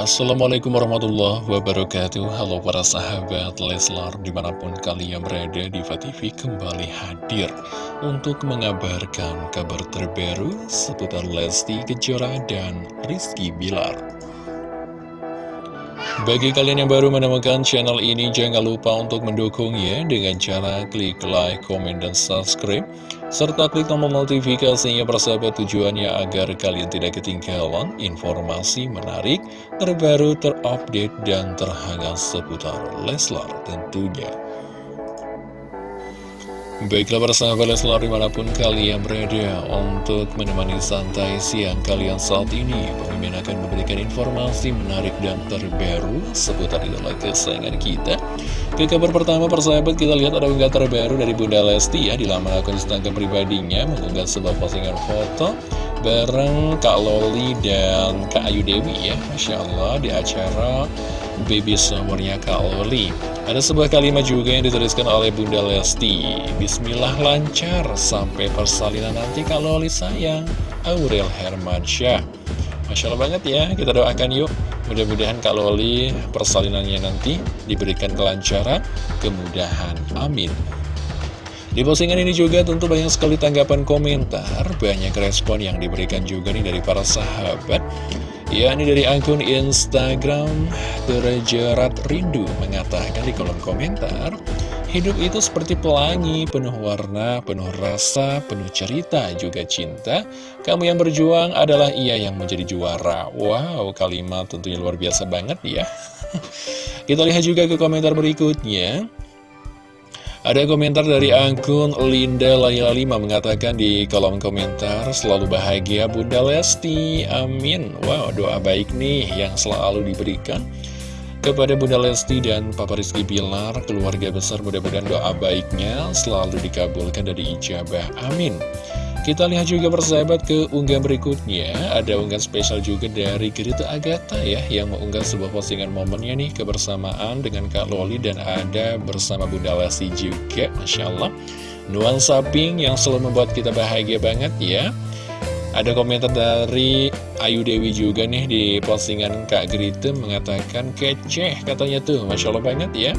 Assalamualaikum warahmatullahi wabarakatuh. Halo para sahabat Leslar Di mana pun kalian berada di TV kembali hadir Untuk mengabarkan kabar terbaru Seputar Lesti Kejora dan Rizky Bilar bagi kalian yang baru menemukan channel ini, jangan lupa untuk mendukungnya dengan cara klik like, komen, dan subscribe. Serta klik tombol notifikasinya persahabat tujuannya agar kalian tidak ketinggalan informasi menarik, terbaru, terupdate, dan terhangat seputar Leslar tentunya. Baiklah para sahabat Leslar di mana pun kalian berada untuk menemani santai siang kalian saat ini Pemimpin akan memberikan informasi menarik dan terbaru seputar idola kesayangan kita. Ke kabar pertama persahabat kita lihat ada unggahan terbaru dari Bunda Lesti ya Di laman akun Instagram pribadinya mengunggah sebuah postingan foto bareng Kak Loli dan Kak Ayu Dewi ya Masya Allah di acara Baby Summernya Kak Loli ada sebuah kalimat juga yang dituliskan oleh Bunda Lesti. Bismillah lancar sampai persalinan nanti kalau Loli sayang. Aurel Hermansyah. Masya Allah banget ya, kita doakan yuk. Mudah-mudahan Kak Loli persalinannya nanti diberikan kelancaran, kemudahan, amin. Di postingan ini juga tentu banyak sekali tanggapan komentar, banyak respon yang diberikan juga nih dari para sahabat Ya, ini dari akun Instagram Terjerat Rindu mengatakan di kolom komentar Hidup itu seperti pelangi, penuh warna, penuh rasa, penuh cerita, juga cinta. Kamu yang berjuang adalah ia yang menjadi juara. Wow, kalimat tentunya luar biasa banget ya. Kita lihat juga ke komentar berikutnya ada komentar dari akun Linda Layla 5 mengatakan di kolom komentar Selalu bahagia Bunda Lesti, amin. Wow, doa baik nih yang selalu diberikan Kepada Bunda Lesti dan Papa Rizky Bilar Keluarga besar mudah-mudahan doa baiknya selalu dikabulkan dari ijabah, amin kita lihat juga persahabat ke unggahan berikutnya. Ada unggahan spesial juga dari Gerita Agatha ya Yang mengunggah sebuah postingan momennya nih Kebersamaan dengan Kak Loli Dan ada bersama Bunda Lesti juga Masya Allah. Nuansa pink yang selalu membuat kita bahagia banget ya. Ada komentar dari Ayu Dewi juga nih di postingan Kak Gerita mengatakan kece katanya tuh Masya Allah banget ya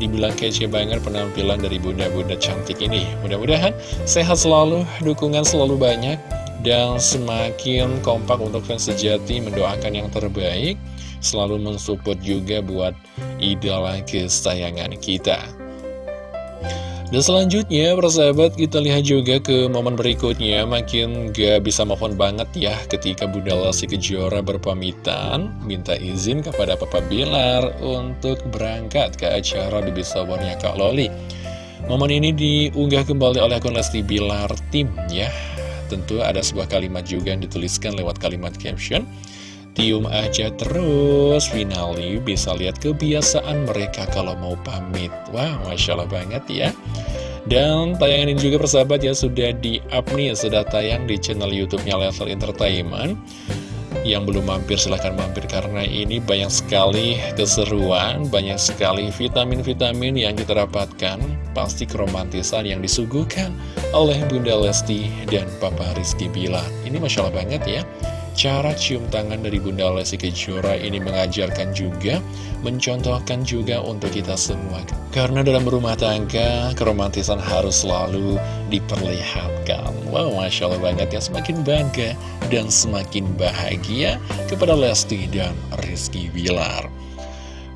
Dibilang kece banget penampilan dari bunda-bunda cantik ini. Mudah-mudahan sehat selalu, dukungan selalu banyak Dan semakin kompak untuk fans sejati mendoakan yang terbaik. Selalu mensupport juga buat idola kesayangan kita dan selanjutnya, persahabat, kita lihat juga ke momen berikutnya. Makin gak bisa mohon banget ya ketika Bunda Lesti Kejora berpamitan, minta izin kepada Papa Bilar untuk berangkat ke acara di Bisawarnya Kak Loli. Momen ini diunggah kembali oleh akun Lesti Bilar Tim ya. Tentu ada sebuah kalimat juga yang dituliskan lewat kalimat caption. Tium aja terus Finali bisa lihat kebiasaan mereka kalau mau pamit. Wah wow, Masya Allah banget ya. Dan tayangan ini juga persahabat ya Sudah di up nih Sudah tayang di channel youtube-nya Level Entertainment. Yang belum mampir silahkan mampir Karena ini banyak sekali keseruan Banyak sekali vitamin-vitamin yang kita dapatkan Pasti keromantisan yang disuguhkan Oleh Bunda Lesti dan Papa Rizky Bilar. Ini Masya Allah banget ya Cara cium tangan dari Bunda Lesti Kejora ini mengajarkan juga, mencontohkan juga untuk kita semua. Karena dalam rumah tangga, keromantisan harus selalu diperlihatkan. Wow, Masya Allah banget ya, semakin bangga dan semakin bahagia kepada Lesti dan Rizky Bilar.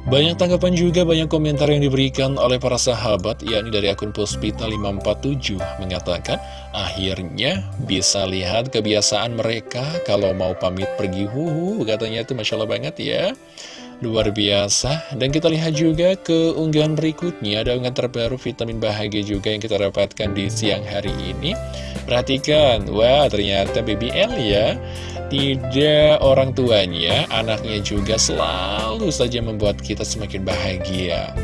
Banyak tanggapan juga, banyak komentar yang diberikan oleh para sahabat, yakni dari akun Puspita 547 mengatakan, akhirnya bisa lihat kebiasaan mereka kalau mau pamit pergi huhu, katanya itu Masya Allah banget ya. Luar biasa, dan kita lihat juga ke unggahan berikutnya, ada unggahan terbaru vitamin bahagia juga yang kita dapatkan di siang hari ini. Perhatikan, wah ternyata BBL ya tidak orang tuanya, anaknya juga selalu saja membuat kita semakin bahagia.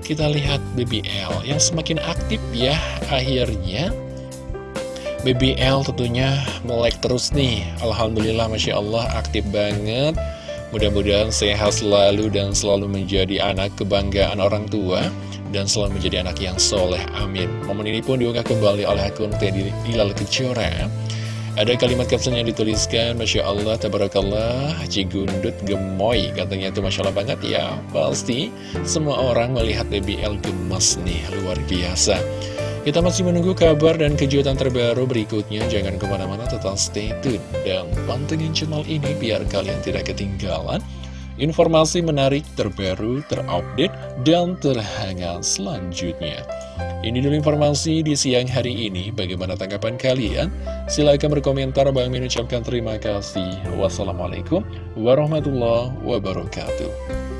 Kita lihat BBL yang semakin aktif ya, akhirnya BBL tentunya melek terus nih. Alhamdulillah, Masya Allah, aktif banget. Mudah-mudahan sehat selalu dan selalu menjadi anak kebanggaan orang tua dan selalu menjadi anak yang soleh. Amin. Momen ini pun diunggah kembali oleh akun Teddy Hilal Kejora Ada kalimat caption yang dituliskan Masya Allah, Tabarakallah, Cigundut gemoy. Katanya itu Masya Allah banget. Ya Pasti semua orang melihat BBL gemas nih, luar biasa. Kita masih menunggu kabar dan kejutan terbaru berikutnya. Jangan ke mana-mana, tetap stay tune Dan pantengin channel ini biar kalian tidak ketinggalan Informasi menarik, terbaru, terupdate, dan terhangat selanjutnya. Ini dulu informasi di siang hari ini. Bagaimana tanggapan kalian? Silahkan berkomentar. Bang Min ucapkan terima kasih. Wassalamualaikum warahmatullahi wabarakatuh.